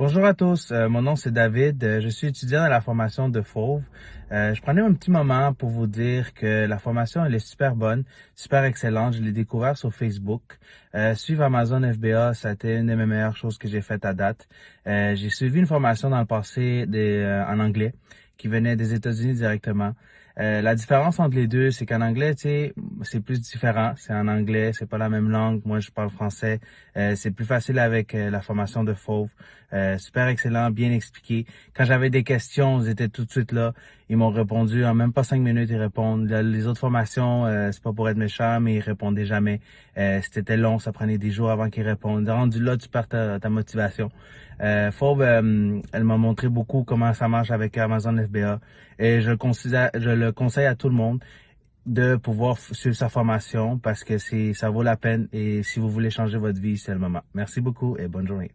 bonjour à tous, euh, mon nom c'est David, euh, je suis étudiant dans la formation de Fauve. Euh, je prenais un petit moment pour vous dire que la formation elle est super bonne, super excellente, je l'ai découvert sur Facebook. suivre Amazon FBA, ça a été une de mes meilleures choses que j'ai faites à date. j'ai suivi une formation dans le passé en anglais qui venait des États-Unis directement. La différence entre les deux, c'est qu'en anglais, tu sais, c'est plus différent. C'est en anglais, c'est pas la même langue. Moi, je parle français. Euh, c'est plus facile avec euh, la formation de Fauve. super excellent, bien expliqué. Quand j'avais des questions, ils étaient tout de suite là. Ils m'ont répondu en même pas cinq minutes. Ils répondent. Les autres formations, c'est pas pour être méchant, mais ils répondaient jamais. C'était long, ça prenait des jours avant qu'ils répondent. Rendu là, tu perds ta, motivation. Fauve, elle m'a montré beaucoup comment ça marche avec Amazon FBA et je le conseille à tout le monde de pouvoir suivre sa formation parce que ça vaut la peine et si vous voulez changer votre vie, c'est le moment. Merci beaucoup et bonne journée.